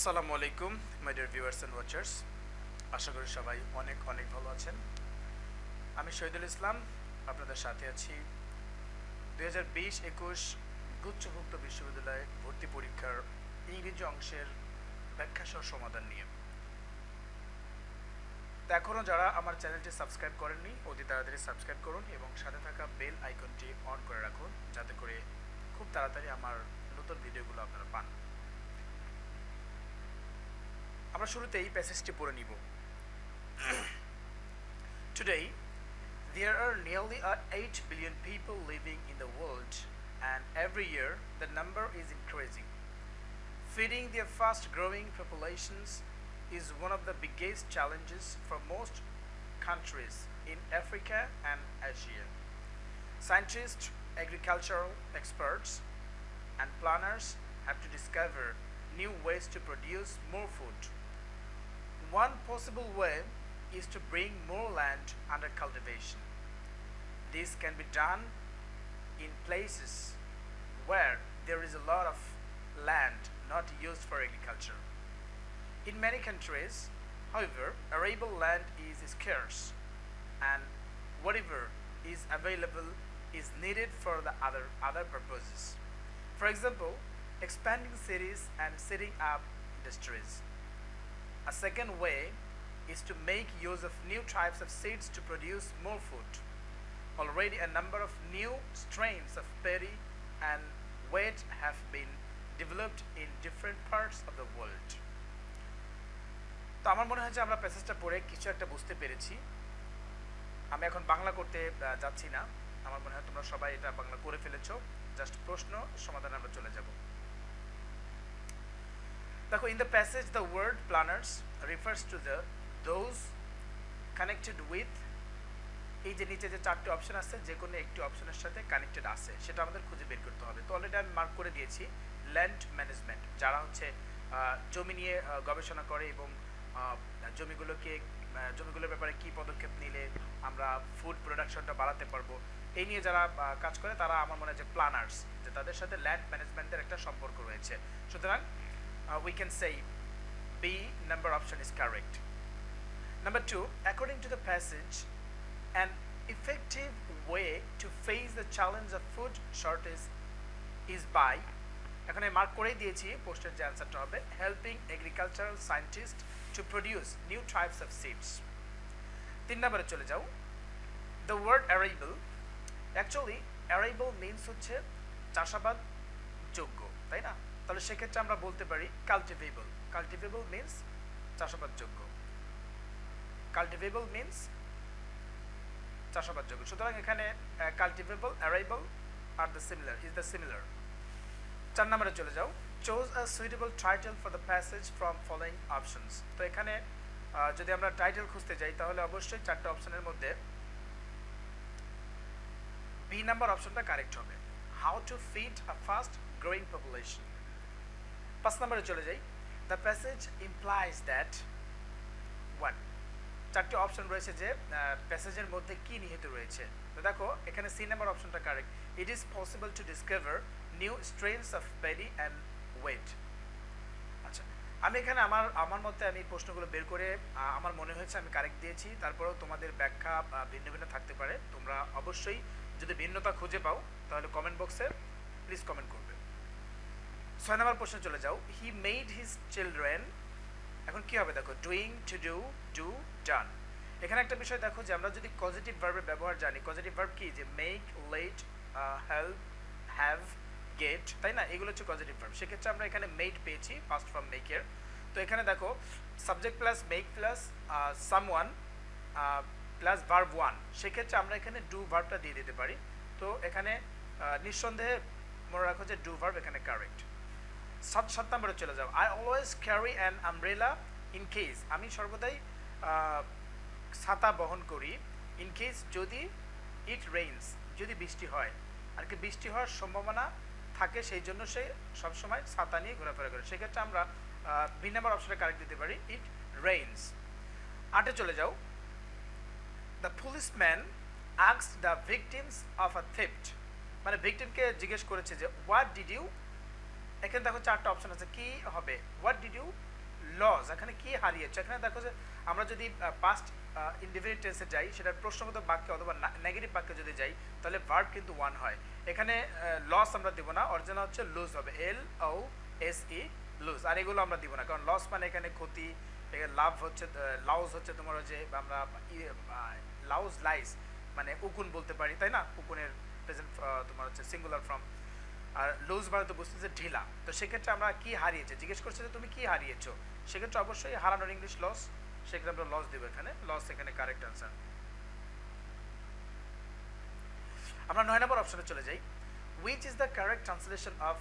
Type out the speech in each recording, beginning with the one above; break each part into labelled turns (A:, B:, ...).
A: আসসালামু আলাইকুম my dear viewers and watchers আশা করি সবাই অনেক অনেক ভালো আছেন। আমি শহীদুল ইসলাম, আপনাদের সাথে আছি। দুই হাজার বিশ একুশ গুচ্ছভুক্ত বিশ্ববিদ্যালয়ে ভর্তি পরীক্ষার ইংরেজি অংশের ব্যাখ্যাসহ সমাধান নিয়ে। এখনও যারা আমার চ্যানেলটি সাবস্ক্রাইব করেননি, অতি তাড়াতাড়ি সাবস্ক্রাইব করুন এবং সাথে থাকা বেল আইকনটি অন করে রাখুন, যাতে করে খুব তাড়াতাড়ি আমার নতুন ভিডিওগুলো আপনারা পান। আমরা শুরুতেই প্যাসেজটি পড়ে নিব Today, there are nearly uh, 8 billion people living in the world, and every year the number is increasing. Feeding their fast growing populations is one of the biggest challenges for most countries in Africa and Asia. Scientists, agricultural experts, and planners have to discover new ways to produce more food. one possible way is to bring more land under cultivation. This can be done in places where there is a lot of land not used for agriculture. In many countries, however, arable land is scarce and whatever is available is needed for the other, other purposes. For example, expanding cities and setting up industries. A second way is to make use of new types of seeds to produce more food. Already a number of new strains of berry and wheat have been developed in different parts of the world. তো আমার মনে হয় যে আমরা প্যাসেজটা পড়ে কিছু একটা বুঝতে পেরেছি আমি এখন বাংলা করতে যাচ্ছি না আমার মনে হয় তোমরা সবাই এটা বাংলা করে ফেলেছো জাস্ট প্রশ্ন সমাধান আমরা চলে যাব দেখো in the passage the word planners refers to the those connected with এই যে নিচে যে চারটি অপশন আছে, যে কোনো একটি অপশনের সাথে কানেক্টেড আছে, সেটা আমাদের খুঁজে বের করতে হবে। তো অলরেডি আমি মার্ক করে দিয়েছি ল্যান্ড ম্যানেজমেন্ট যারা হচ্ছে জমি নিয়ে গবেষণা করে এবং জমিগুলোকে জমিগুলোর ব্যাপারে কি পদক্ষেপ নিলে আমরা ফুড প্রোডাকশনটা বাড়াতে পারব, এই নিয়ে যারা কাজ করে, তারা আমার মনে হয় যে প্ল্যানার্স যে তাদের সাথে ল্যান্ড ম্যানেজমেন্টের একটা সম্পর্ক রয়েছে। সুতরাং উই ক্যান সেই B number option is correct Number two, according to the passage, an effective way to face the challenge of food shortage is by এখানে মার্ক করেই দিয়েছি পোস্টের যে অ্যান্সারটা হবে helping agricultural scientist to produce new types of seeds তিন নম্বরে চলে যাও। The word arable actually arable means হচ্ছে চাষাবাদ যোগ্য তাই না? তাহলে সেক্ষেত্রে আমরা বলতে পারি কাল্টিভেবল কাল্টিভেবল মিনস চাষাবাদযোগ্য। কাল্টিভেবল মিনস চাষাবাদযোগ্য। সুতরাং এখানে cultivable arable R the similar is the similar চার নম্বরে চলে যাও। Choose a suitable title for the passage from following options তো এখানে যদি আমরা টাইটেল খুঁজতে যাই, তাহলে অবশ্যই চারটে অপশনের মধ্যে বি নাম্বার অপশনটা কারেক্ট হবে। How to feed a fast growing population পাঁচ নম্বরে চলে যাই। The passage implies that one চারটি অপশন রয়েছে যে প্যাসেজের মধ্যে কি নিহিত রয়েছে। তো দেখো, এখানে সি নাম্বার অপশনটা correct it is possible to discover new strains of berry and wheat আচ্ছা আমি এখানে আমার আমার মতে আমি প্রশ্নগুলো বের করে আমার মনে হয়েছে আমি কারেক্ট দিয়েছি। তারপরেও তোমাদের ব্যাখ্যা ভিন্ন ভিন্ন থাকতে পারে। তোমরা অবশ্যই যদি ভিন্নতা খুঁজে পাও, তাহলে কমেন্ট বক্সে প্লিজ কমেন্ট করবে ছয় নম্বর প্রশ্নে চলে যাও। হি মেড হিজ চিলড্রেন এখন কি হবে দেখো? Doing to do do done এখানে একটা বিষয় দেখো যে আমরা যদি পজিটিভ ভার্বের ব্যবহার জানি পজিটিভ ভার্ব কি? যে make let help have get তাই না? এগুলো হচ্ছে পজিটিভ ভার্ব সেক্ষেত্রে আমরা এখানে মেড পেয়েছি ফার্স্ট ফ্রম মেকের তো এখানে দেখো subject plus make plus someone plus verb one সেক্ষেত্রে আমরা এখানে ডু ভার্বটা দিয়ে দিতে পারি। তো এখানে নিঃসন্দেহে মনে রাখো যে ডু ভার্ব এখানে কারেক্ট সাত সাত নম্বরে চলে যাও I always carry an umbrella in case আমি সর্বদাই ছাতা বহন করি ইন কেস যদি ইট রেইনস যদি বৃষ্টি হয়। আর কি বৃষ্টি হওয়ার সম্ভাবনা থাকে, সেই জন্য সে সবসময় ছাতা নিয়ে ঘোরাফেরা করে। সেক্ষেত্রে আমরা বি নাম্বার অপশনে কারেক্ট দিতে পারি ইট রেইনস আটে চলে যাও। The policeman asks the victims of a theft মানে ভিকটিমকে জিজ্ঞেস করেছে যে হোয়াট ডিড ইউ এখানে দেখো চারটা অপশন আছে। কি হবে? হোয়াট ডিড ইউ লস এখানে কি হারিয়েছে? এখানে দেখো যে আমরা যদি পাস্ট ইন্ডিভিজুয়াল টেন্সে যাই, সেটার প্রশ্নগত বাক্যে অথবা নেগেটিভ বাক্যে যদি যাই, তাহলে ভার্ব কিন্তু ওয়ান হয়। এখানে লস আমরা দিব না অরিজিনাল হচ্ছে লুজ হবে। এল ও এস ই লুজ আর এগুলো আমরা দিব না, কারণ লস মানে এখানে ক্ষতি লাভ হচ্ছে লাউজ হচ্ছে তোমার যে আমরা লাউজ লাইস মানে উকুন বলতে পারি, তাই না? উকুনের প্রেজেন্ট তোমার হচ্ছে সিঙ্গুলার ফর্ম আর লুজ মানে তো বুঝতেছে ঢিলা। তো সেক্ষেত্রে আমরা কি হারিয়েছে? জিজ্ঞেস করছে যে, তুমি কি হারিয়েছো? সেক্ষেত্রে অবশ্যই হারানোর ইংলিশ লস সেক্ষেত্রে আমরা লস দেবো এখানে। লস এখানে কারেক্ট অ্যান্সার আমরা নয় নম্বর অপশনে চলে যাই। Which is the correct translation of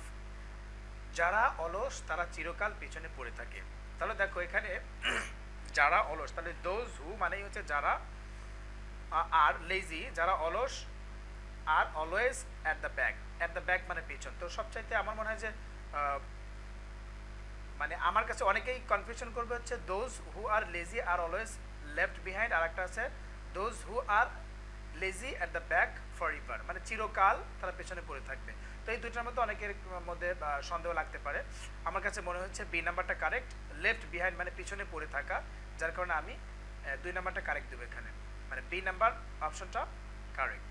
A: যারা অলস, তারা চিরকাল পেছনে পড়ে থাকে? তাহলে দেখো এখানে যারা অলস, তাহলে দোজ হু মানেই হচ্ছে যারা আর লেজি যারা অলস, আর always at the back at the back মানে পিছন। তো সবচাইতে আমার মনে হয় যে মানে আমার কাছে অনেকেই কনফিউশন করবে হচ্ছে those who are lazy are always left behind আর একটা আছে those who are lazy at the back forever মানে চিরকাল তারা পেছনে পড়ে থাকবে। তো এই দুইটার মধ্যে অনেকের মধ্যে সন্দেহ লাগতে পারে। আমার কাছে মনে হচ্ছে বি নাম্বারটা কারেক্ট লেফট বিহাইন্ড মানে পিছনে পড়ে থাকা, যার কারণে আমি দুই নাম্বারটা কারেক্ট দেবো এখানে। মানে বি নাম্বার অপশনটা correct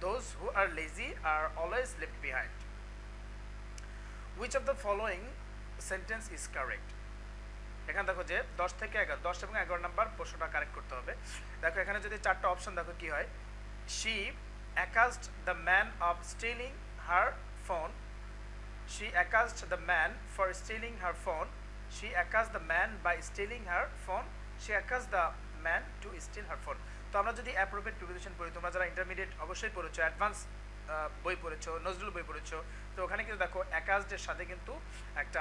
A: those who are lazy are always left behind which of the following sentence is correct এখানে দেখো যে দশ থেকে এগারো দশ এবং এগারো নাম্বার প্রশ্নটা কারেক্ট করতে হবে দেখো এখানে যদি চারটা অপশন দেখো কি হয় she accused the man of stealing her phone she accused the man for stealing her phone she accused the man by stealing her phone she accused the man to steal her phone তো আমরা যদি appropriate preposition পড়ি, তোমরা যারা intermediate অবশ্যই পড়েছো advance বই পড়েছো, নজরুল বই পড়েছো, তো ওখানে কিন্তু দেখো অ্যাকাজডের সাথে কিন্তু একটা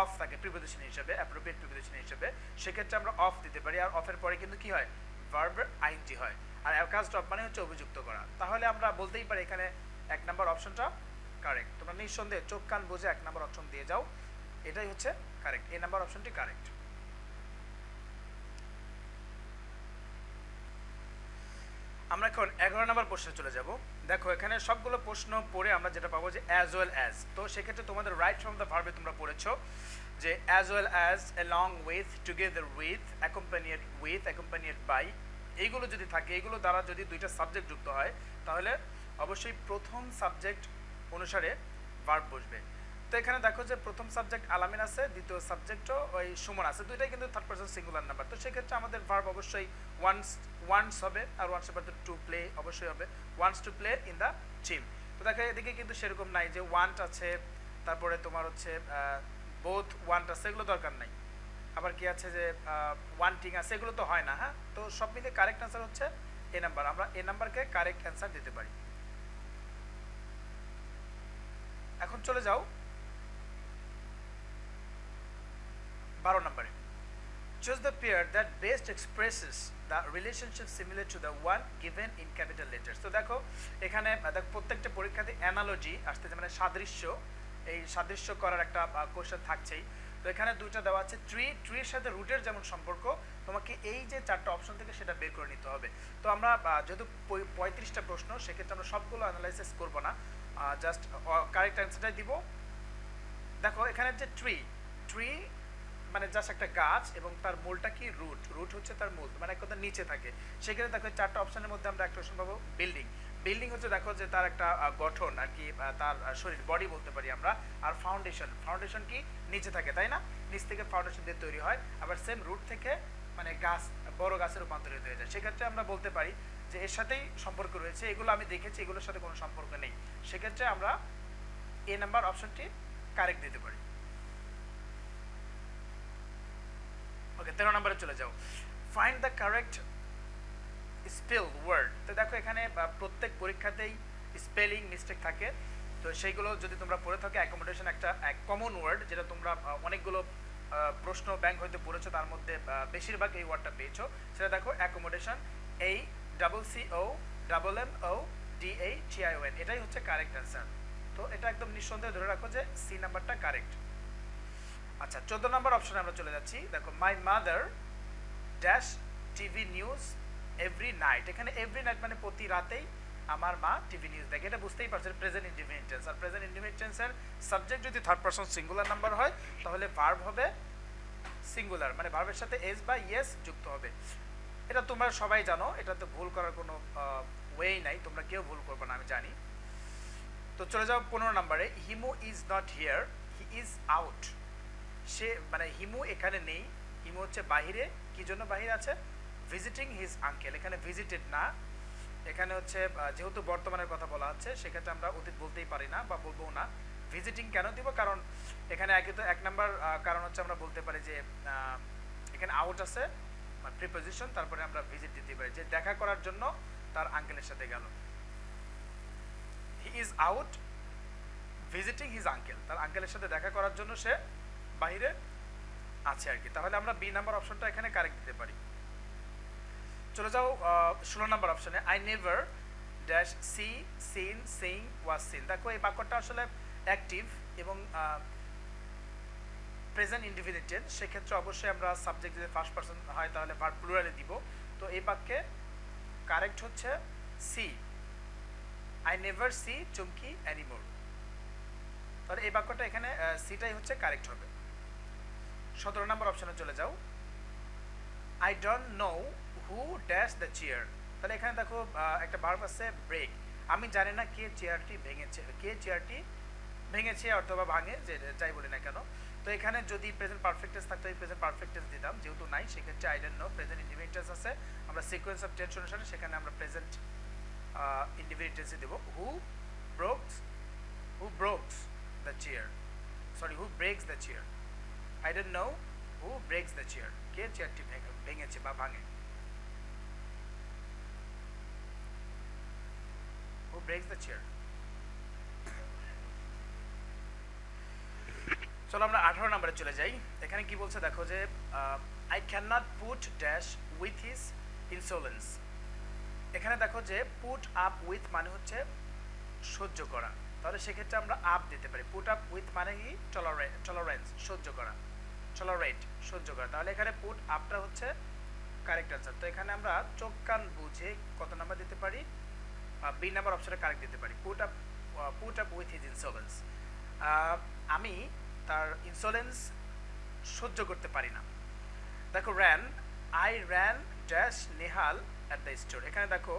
A: অফ থাকে প্রিপোজিশন হিসেবে অ্যাপ্রোপ্রিয়েট প্রিপোজিশন হিসেবে। সেক্ষেত্রে আমরা অফ দিতে পারি, আর অফের পরে কিন্তু কি হয়? ভার্বের আইনটি হয়। আর অ্যাকাজড অফ মানে হচ্ছে অভিযুক্ত করা। তাহলে আমরা বলতেই পারি এখানে এক নম্বর অপশনটা কারেক্ট তোমরা নিঃসন্দেহে চোখ, কান বুঝে এক নম্বর অপশন দিয়ে যাও। এটাই হচ্ছে কারেক্ট এই নাম্বার অপশনটি কারেক্ট আমরা এখন এগারো নম্বর প্রশ্নে চলে যাব। দেখো, এখানে সবগুলো প্রশ্ন পড়ে আমরা যেটা পাবো যে অ্যাজ ওয়েল অ্যাজ তো সেক্ষেত্রে তোমাদের রাইট ফ্রম দ্য ভার্বে তোমরা পড়েছো যে as well as along with together with accompanied with accompanied by এইগুলো যদি থাকে, এইগুলো দ্বারা যদি দুইটা সাবজেক্ট যুক্ত হয়, তাহলে অবশ্যই প্রথম সাবজেক্ট অনুসারে ভার্ব বসবে। তো এখানে দেখো যে প্রথম সাবজেক্ট আলামিন আছে, দ্বিতীয় সাবজেক্টও ওই সুমন আছে। দুইটাই কিন্তু থার্ড পার্সন সিঙ্গুলার নাম্বার তো সেক্ষেত্রে আমাদের ভার্ব অবশ্যই ওয়ান্স ওয়ান্স হবে আর ওয়ান্স তো টু প্লে অবশ্যই হবে। Once to play in the team তো দেখো এদিকে কিন্তু সেরকম নাই যে ওয়ান্ট আছে, তারপরে তোমার হচ্ছে বোথ ওয়ান্ট আছে, এগুলো দরকার নাই। আবার কি আছে যে ওয়ান্টিং আছে, এগুলো তো হয় না হ্যাঁ? তো সব মিলে কারেক্ট অ্যান্সার হচ্ছে এ নাম্বার আমরা এ নাম্বারকে কারেক্ট অ্যান্সার দিতে পারি। এখন চলে যাও। বারো নম্বরে। Choose the pair that best expresses the relationship similar to the one given in capital letters তো দেখো, এখানে দেখো, প্রত্যেকটা পরীক্ষাতে অ্যানালজি আসতেছে মানে সাদৃশ্য, এই সাদৃশ্য করার একটা কোশ্চেন থাকছেই। তো এখানে দুইটা দেওয়া আছে ট্রি ট্রির সাথে রুটের যেমন সম্পর্ক, তোমাকে এই যে চারটা অপশন থেকে সেটা বের করে নিতে হবে। তো আমরা যেহেতু পঁয়ত্রিশটা প্রশ্ন, সেক্ষেত্রে আমরা সবগুলো অ্যানালাইসিস করব না। জাস্ট কারেক্ট অ্যান্সারটাই দিব। দেখো, এখানে যে ট্রি ট্রি মানে জাস্ট একটা গাছ এবং তার মূলটা কি রুট রুট হচ্ছে তার মূল মানে এক কথা নিচে থাকে। সেখানে দেখো চারটা অপশনের মধ্যে আমরা একটা অপশন পাবো বিল্ডিং বিল্ডিং হচ্ছে দেখো যে তার একটা গঠন আর কি তার শরীর বডি বলতে পারি আমরা। আর ফাউন্ডেশন ফাউন্ডেশন কি? নিচে থাকে, তাই না? নিচ থেকে ফাউন্ডেশন দিয়ে তৈরি হয়। আবার সেম রুট থেকে মানে গাছ, বড় গাছের রূপান্তরিত হয়ে যায়। সেক্ষেত্রে আমরা বলতে পারি যে এর সাথেই সম্পর্ক রয়েছে। এগুলো আমি দেখেছি, এগুলোর সাথে কোনো সম্পর্ক নেই। সেক্ষেত্রে আমরা এ নাম্বার অপশনটি কারেক্ট দিতে পারি। ওকে, তেরো নম্বরে চলে যাও। Find the correct spell word তো দেখো এখানে প্রত্যেক পরীক্ষাতেই স্পেলিং মিস্টেক থাকে। তো সেইগুলো যদি তোমরা পড়ে থাকো অ্যাকোমোডেশন একটা, এক কমন ওয়ার্ড যেটা তোমরা অনেকগুলো প্রশ্ন ব্যাংক হইতে পড়েছো, তার মধ্যে বেশিরভাগ এই ওয়ার্ডটা পেয়েছ। সেটা দেখো অ্যাকোমোডেশন এই double C O double M O D এই টি আই এটাই হচ্ছে কারেক্ট অ্যান্সার তো এটা একদম নিঃসন্দেহে ধরে রাখো যে সি নাম্বারটা কারেক্ট আচ্ছা চোদ্দ নম্বর অপশনে আমরা চলে যাচ্ছি। দেখো my mother dash TV news every night এখানে এভরি নাইট মানে প্রতি রাতেই আমার মা টিভি নিউজ দেখে। এটা বুঝতেই পারছেন প্রেজেন্ট ইন্ডিপেন্ডেন্ট টেন্স আর প্রেজেন্ট ইন্ডিপেন্ডেন্ট টেন্সের সাবজেক্ট যদি থার্ড পারসন সিঙ্গুলার নাম্বার হয়, তাহলে ভার্ব হবে সিঙ্গুলার মানে ভার্বের সাথে এস বা ইয়েস যুক্ত হবে। এটা তোমরা সবাই জানো, এটা তো ভুল করার কোনো ওয়েই নাই। তোমরা কেউ ভুল করবে না, আমি জানি। তো চলে যাও পনেরো নম্বরে। Himu is not here he is out সে মানে হিমু এখানে নেই। হিমু হচ্ছে বাহিরে। কি জন্য বাহিরে আছে? ভিজিটিং হিজ আঙ্কেল এখানে ভিজিটেড না। এখানে হচ্ছে যেহেতু বর্তমানের কথা বলা হচ্ছে, সেক্ষেত্রে আমরা অতীত বলতেই পারি না বা বলব না। ভিজিটিং কেন দিব? কারণ এখানে একে তো এক নাম্বার কারণ হচ্ছে আমরা বলতে পারি যে এখানে আউট আছে প্রিপোজিশন তারপরে আমরা ভিজিট দিতে পারি। যে দেখা করার জন্য তার আঙ্কেলের সাথে গেল। He is out visiting his uncle তার আঙ্কেলের সাথে দেখা করার জন্য সে বাইরে আছে আর কি। তাহলে আমরা বি নাম্বার অপশনটা এখানে কারেক্ট দিতে পারি। চলে যাও ষোলো নাম্বার অপশনে I never dash see seen sing was seen দেখো, এই বাক্যটা আসলে অ্যাক্টিভ এবং প্রেজেন্ট ইন্ডিভিজুয়াল সেক্ষেত্রে অবশ্যই আমরা সাবজেক্ট যদি ফার্স্ট পার্সন হয়, তাহলে ভার্ব প্লুরালে দিব। তো এই বাক্যে কারেক্ট হচ্ছে C I never see Chumki anymore তাহলে এই বাক্যটা এখানে সিটাই হচ্ছে কারেক্ট হবে। সতেরো নম্বর অপশানে চলে যাও। I don't know who dash the chair তাহলে এখানে দেখো একটা ভার্ব আছে ব্রেক আমি জানি না কে চেয়ারটি ভেঙেছে, কে চেয়ারটি ভেঙেছে অথবা ভাঙে, যে যাই বলি না কেন। তো এখানে যদি প্রেজেন্ট পারফেক্টেন্স থাকতো এই প্রেজেন্ট পারফেক্টেন্স দিতাম, যেহেতু নাই, সেক্ষেত্রে I don't know present individuals আছে। আমরা সিকোয়েন্স অফ টেন্স অনুসারে সেখানে আমরা প্রেজেন্ট ইন্ডিভিজুয়ালসই দেবো। Who brokes who brokes the chair sorry who breaks the chair I don't know who breaks the chair কে চেয়ারটি ভেঙেছে বা ভাঙে হু ব্রেকস দ্য চেয়ার চলো আমরা আঠারো নম্বরে চলে যাই। এখানে কি বলছে দেখো যে I can not put dash with his insolence এখানে দেখো যে পুট আপ উইথ মানে হচ্ছে সহ্য করা। তাহলে সেক্ষেত্রে আমরা আপ দিতে পারি। পুট আপ উইথ মানে কি? টলারেন্স সহ্য করা। টলারেট সহ্য করা। তাহলে এখানে পুট আপটা হচ্ছে কারেক্ট আনসার তো এখানে আমরা চোখ কান বুঝে কত নাম্বার দিতে পারি? বি নাম্বার অপশনে কারেক্ট দিতে পারি। Put up put up with his insolence আমি তার ইনসোলেন্স সহ্য করতে পারি না। দেখো ran I ran dash Nehal at the store এখানে দেখো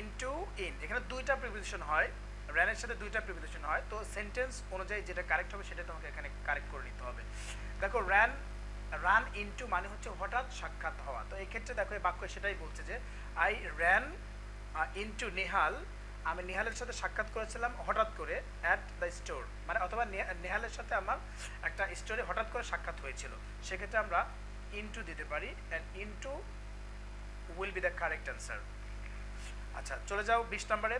A: ইনটু ইন এখানে দুইটা প্রিপোজিশন হয়। র্যানের সাথে দুইটা প্রিপোজিশন হয়, তো সেন্টেন্স অনুযায়ী যেটা কারেক্ট হবে সেটা তোমাকে এখানে কারেক্ট করে নিতে হবে। দেখো র্যান রান ইনটু মানে হচ্ছে হঠাৎ সাক্ষাৎ হওয়া। তো এই ক্ষেত্রে দেখো এই বাক্য সেটাই বলছে যে আই র্যান ইনটু নেহাল আমি নেহালের সাথে সাক্ষাৎ করেছিলাম হঠাৎ করে অ্যাট দ্য স্টোর মানে অথবা নেহালের সাথে আমার একটা স্টোরে হঠাৎ করে সাক্ষাৎ হয়েছিল। সেক্ষেত্রে আমরা ইনটু দিতে পারি and into will be the correct answer আচ্ছা চলে যাও বিশ নম্বরে।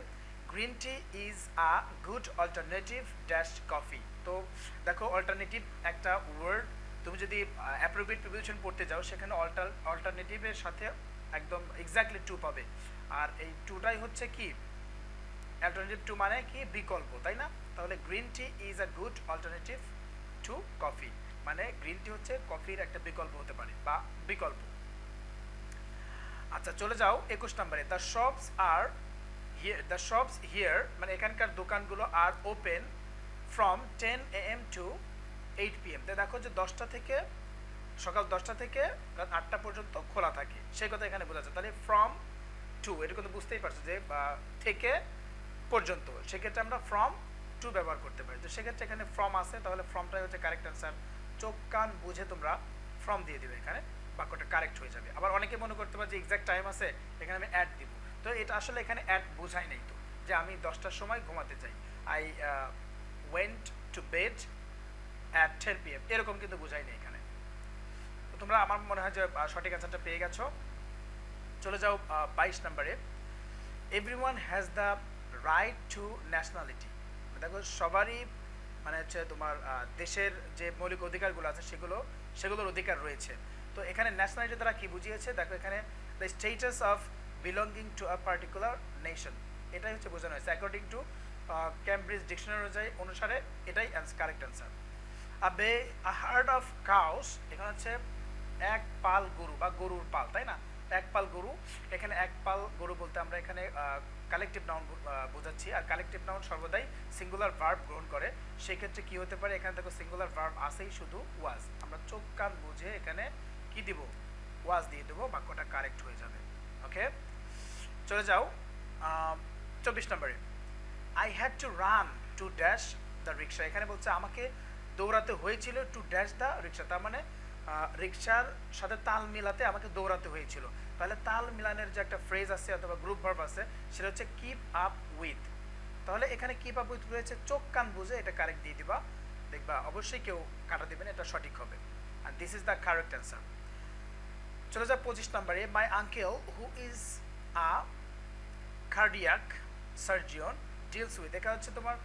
A: Green tea is a good alternative dash coffee তো দেখো অল্টারনেটিভ একটা ওয়ার্ড তুমি যদি অ্যাপ্রোপ্রিয়েট প্রিপোজিশন পড়তে যাও, সেখানে অল্টার অল্টারনেটিভের সাথে একদম এক্স্যাক্টলি টু পাবে। আর এই টুটাই হচ্ছে কি? অল্টারনেটিভ টু মানে কি? বিকল্প, তাই না? তাহলে green tea is a good alternative to coffee মানে গ্রিন টি হচ্ছে কফির একটা বিকল্প হতে পারে, বা বিকল্প। আচ্ছা চলে যাও একুশ নম্বরে। The shops are the shops here মানে এখানকার দোকানগুলো are open from ten A M to eight P M দেখো যে দশটা থেকে, সকাল দশটা থেকে রাত আটটা পর্যন্ত খোলা থাকে। সেই কথা এখানে বোঝা যাচ্ছে। তাহলে ফ্রম টু এটা কিন্তু বুঝতেই পারছ যে থেকে পর্যন্ত। সেক্ষেত্রে আমরা ফ্রম টু ব্যবহার করতে পারি। তো সেক্ষেত্রে এখানে ফ্রম আছে, তাহলে ফ্রমটাই হচ্ছে কারেক্ট অ্যান্সার চোখ, কান বুঝে তোমরা ফ্রম দিয়ে দিবে এখানে। বাক্যটা কারেক্ট হয়ে যাবে। আবার অনেকে মনে করতে পারে যে এক্সাক্ট টাইম আছে, এখানে আমি অ্যাড দিব। তো এটা আসলে এখানে অ্যাড বোঝাই নেই তো, যে আমি দশটার সময় ঘুমাতে চাই। I went to bed at ten P M এরকম কিন্তু বোঝাই নেই এখানে। তো তোমরা আমার মনে হয় যে সঠিক অ্যান্সারটা পেয়ে গেছো। চলে যাও বাইশ নম্বরে। Everyone has the right to nationality দেখো, সবারই মানে হচ্ছে তোমার দেশের যে মৌলিক অধিকারগুলো আছে সেগুলো, সেগুলোর অধিকার রয়েছে। তো এখানে ন্যাশনালিটি দ্বারা কি বুঝিয়েছে? দেখো এখানে the status of belonging to a particular nation এটাই হচ্ছে বোঝানো হয়েছে। অ্যাকর্ডিং টু ক্যামব্রিজ ডিকশনারি অনুযায়ী, অনুসারে এটাই কারেক্ট অ্যান্সার আ বে আ হার্ড অফ কাউস এখানে হচ্ছে এক পাল গরু বা গরুর পাল, তাই না? এক পাল গরু, এখানে এক পাল গরু বলতে আমরা এখানে কালেকটিভ নাউন বোঝাচ্ছি। আর কালেকটিভ নাউন সর্বদাই সিঙ্গুলার ভার্ব গ্রহণ করে। সেই ক্ষেত্রে কি হতে পারে? এখানে দেখো সিঙ্গুলার ভার্ব আসেই শুধু ওয়াজ আমরা চোখ কান বুঝে এখানে কি দিব? ওয়াজ দিয়ে দেবো বাক্যটা কারেক্ট হয়ে যাবে। ওকে চলে যাও চব্বিশ নম্বরে। I had to run to dash the rickshaw এখানে বলছে, আমাকে দৌড়াতে হয়েছিল টু ড্যাশ দ্য রিক্সা তার মানে রিক্সার সাথে তাল মিলাতে আমাকে দৌড়াতে হয়েছিল। তাহলে তাল মিলানের যে একটা ফ্রেজ আছে অথবা গ্রুপ ভার্ব আছে, সেটা হচ্ছে কিপ আপ উইথ তাহলে এখানে কিপ আপ উইথ রয়েছে, চোখ কান বুঝে এটা কারেক্ট দিয়ে দিবা। দেখবা, অবশ্যই কেউ কাটা দিবেন এটা সঠিক হবে। আর this is the correct answer চলে যা পঁচিশ নম্বরে my uncle who is a cardiac surgeon deals with এখানে হচ্ছে তোমার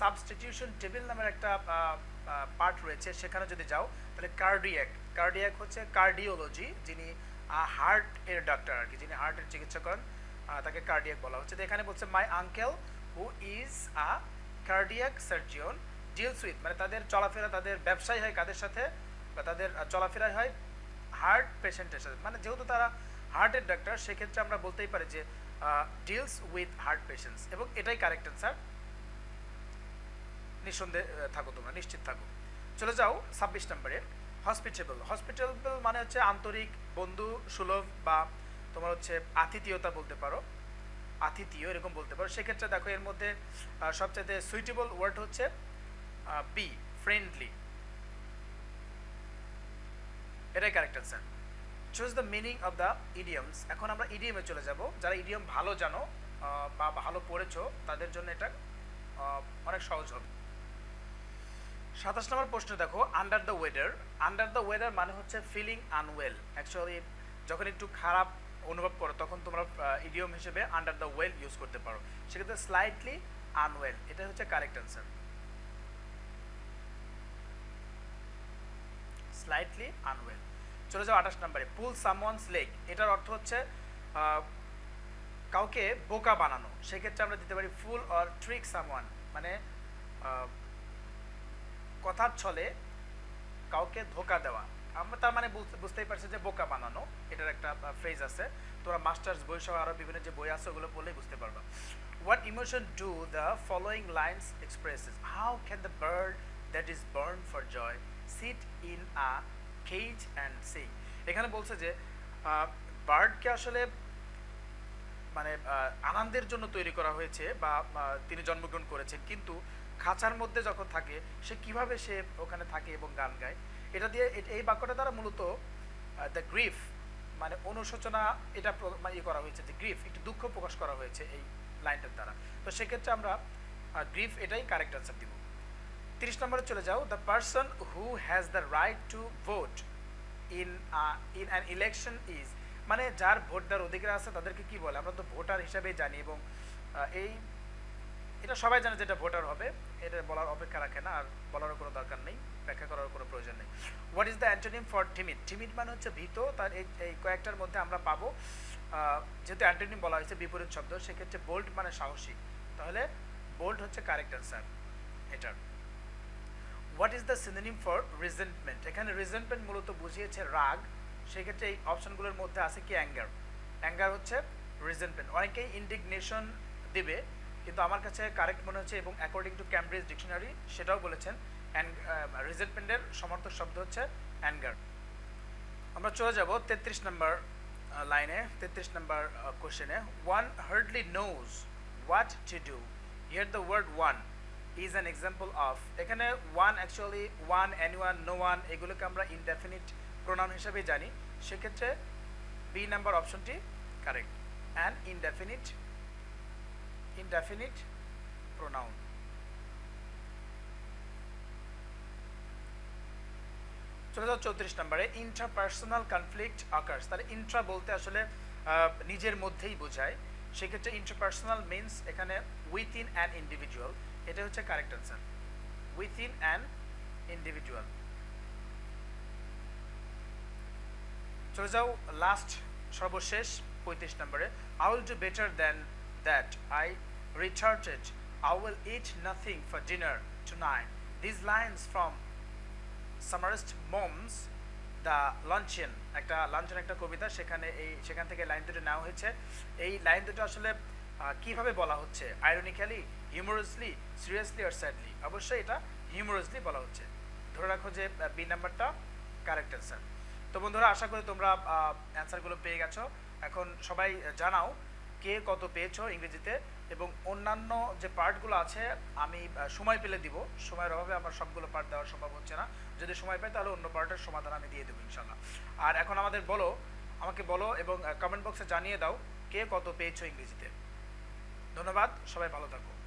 A: সাবস্টিটিউশন টেবিল নামের একটা পার্ট রয়েছে, সেখানে যদি যাও, তাহলে কার্ডিয়াক কার্ডিয়াক হচ্ছে কার্ডিওলজি যিনি হার্ট এর ডাক্তার আর কি, যিনি হার্টের চিকিৎসা করেন তাকে কার্ডিয়াক বলা হচ্ছে। তো এখানে বলছে my uncle who is a cardiac surgeon deals with মানে তাদের চলাফেরা, তাদের ব্যবসায় হয় কাদের সাথে? বা তাদের চলাফেরাই হয় হার্ট পেশেন্টের সাথে। মানে যেহেতু তারা হার্টের ডাক্তার, সেক্ষেত্রে আমরা বলতেই পারি যে ডিলস উইথ হার্ট পেশেন্টস এবং এটাই কারেক্ট অ্যান্সার নিঃসন্দেহে থাকো তোমরা, নিশ্চিত থাকো। চলে যাও ছাব্বিশ নম্বরে হসপিটেবল হসপিটেবল মানে হচ্ছে আন্তরিক, বন্ধু, সুলভ বা তোমার হচ্ছে আতিথীয়তা বলতে পারো। আতিথীয় এরকম বলতে পারো। সেক্ষেত্রে দেখো এর মধ্যে সবচেয়ে সুইটেবল ওয়ার্ড হচ্ছে বি ফ্রেন্ডলি এটাই correct answer choose the meaning of the idioms এখন আমরা ইডিয়মে চলে যাব। যারা ইডিয়ম ভালো জানো বা ভালো পড়েছো, তাদের জন্য এটা অনেক সহজ হবে। সাতাশ নম্বর প্রশ্ন দেখো under the weather under the weather মানে হচ্ছে ফিলিং আনওয়েল অ্যাকচুয়ালি যখন একটু খারাপ অনুভব করো, তখন তোমরা ইডিয়ম হিসেবে আন্ডার দ্য ওয়েল ইউজ করতে পারো। সেক্ষেত্রে স্লাইটলি আনওয়েল এটা হচ্ছে কারেক্ট অ্যান্সার স্লাইটলি আনওয়েল চলে যাও আঠাশ নম্বরে পুল সামওয়ানস লেক এটার অর্থ হচ্ছে কাউকে বোকা বানানো। সেক্ষেত্রে আমরা দিতে পারি ফুল অর ট্রিক সামওয়ান মানে কথার ছলে কাউকে ধোকা দেওয়া। আমরা তার মানে বুঝতেই পারছি যে বোকা বানানো, এটার একটা ফ্রেজ আছে। তোমরা মাস্টার্স বই সহ আরও বিভিন্ন যে বই আছে, ওগুলো পড়লেই বুঝতে পারবা। What emotion do the following lines expresses how can the bird that is born for joy sit in a cage and see এখানে বলছে যে বার্ডকে আসলে মানে আনন্দের জন্য তৈরি করা হয়েছে বা তিনি জন্মগ্রহণ করেছেন। কিন্তু খাঁচার মধ্যে যখন থাকে, সে কীভাবে সে ওখানে থাকে এবং গান গায়? এটা দিয়ে এই বাক্যটা দ্বারা মূলত দ্য গ্রিফ মানে অনুশোচনা, এটা ইয়ে করা হয়েছে যে গ্রিফ একটু দুঃখ প্রকাশ করা হয়েছে এই লাইনটার দ্বারা। তো সেক্ষেত্রে আমরা গ্রিফ এটাই কারেক্ট আনসার দিব। তিরিশ নম্বরে চলে যাও। The person who has the right to vote in in an election is মানে যার ভোট দেওয়ার অধিকার আছে তাদেরকে কি বলে? আমরা তো ভোটার হিসাবেই জানি এবং এই, এটা সবাই জানে যেটা ভোটার হবে। এটা বলার অপেক্ষা রাখে না আর বলারও কোনো দরকার নেই, ব্যাখ্যা করার কোনো প্রয়োজন নেই। What is the antonym for timid timid মানে হচ্ছে ভীত, তার এই এই কয়েকটার মধ্যে আমরা পাবো। যেহেতু অ্যান্টোনিম বলা হয়েছে বিপরীত শব্দ, সেক্ষেত্রে বোল্ড মানে সাহসী। তাহলে বোল্ড হচ্ছে কারেক্ট অ্যান্সার এটার। What is the synonym for resentment এখানে রিজেন্টমেন্ট মূলত বুঝিয়েছে রাগ। সেক্ষেত্রে এই অপশনগুলোর মধ্যে আছে কি? অ্যাঙ্গার অ্যাঙ্গার হচ্ছে রিজেন্টমেন্ট অনেকেই ইন্ডিগনেশন দেবে, কিন্তু আমার কাছে কারেক্ট মনে হচ্ছে এবং অ্যাকর্ডিং টু ক্যামব্রিজ ডিকশনারি সেটাও বলেছেন রিজেন্টমেন্টের সমর্থক শব্দ হচ্ছে অ্যাঙ্গার আমরা চলে যাব তেত্রিশ নম্বর লাইনে তেত্রিশ নম্বর কোশ্চেনে one hardly knows what to do here the word one is an example of এখানে one actually one any one no one এগুলোকে আমরা ইনডেফিনিট প্রোনাউন হিসেবে জানি। সেক্ষেত্রে বি নাম্বার অপশনটি correct and indefinite indefinite pronoun চলে যাও চৌত্রিশ নম্বরে। ইন্ট্রাপার্সোনাল কনফ্লিক্ট আকার্স তাহলে ইন্ট্রা বলতে আসলে নিজের মধ্যেই বোঝায়। সেক্ষেত্রে ইন্ট্রাপার্সোনাল মিনস এখানে উইথ ইন অ্যান ইন্ডিভিজুয়াল এটা হচ্ছে correct answer within an individual চলে যাও লাস্ট সর্বশেষ পঁয়ত্রিশ নম্বরে। I will do better then that? I retorted, I will eat nothing for dinner tonight. These lines from Samarist Moms, the luncheon একটা luncheon একটা কবিতা সেখানে এই সেখান থেকে লাইন দুটো নেওয়া হয়েছে। এই লাইন দুটো আসলে কীভাবে বলা হচ্ছে? আইরনিক্যালি হিউমারাসলি সিরিয়াসলি আর স্যাডলি অবশ্যই এটা হিউমারাসলি বলা হচ্ছে। ধরে রাখো যে বি নাম্বারটা কারেক্ট অ্যান্সার তো বন্ধুরা, আশা করি তোমরা অ্যান্সারগুলো পেয়ে গেছো। এখন সবাই জানাও কে কত পেয়েছ ইংরেজিতে এবং অন্যান্য যে পার্টগুলো আছে, আমি সময় পেলে দিব। সময়ের অভাবে আমার সবগুলো পার্ট দেওয়া সম্ভব হচ্ছে না। যদি সময় পাই তাহলে অন্য পার্টের সমাধান আমি দিয়ে দেবো ইনশাল্লাহ আর এখন আমাদের বলো, আমাকে বলো এবং কমেন্ট বক্সে জানিয়ে দাও কে কত পেয়েছ ইংরেজিতে। ধন্যবাদ সবাই ভালো থাকো।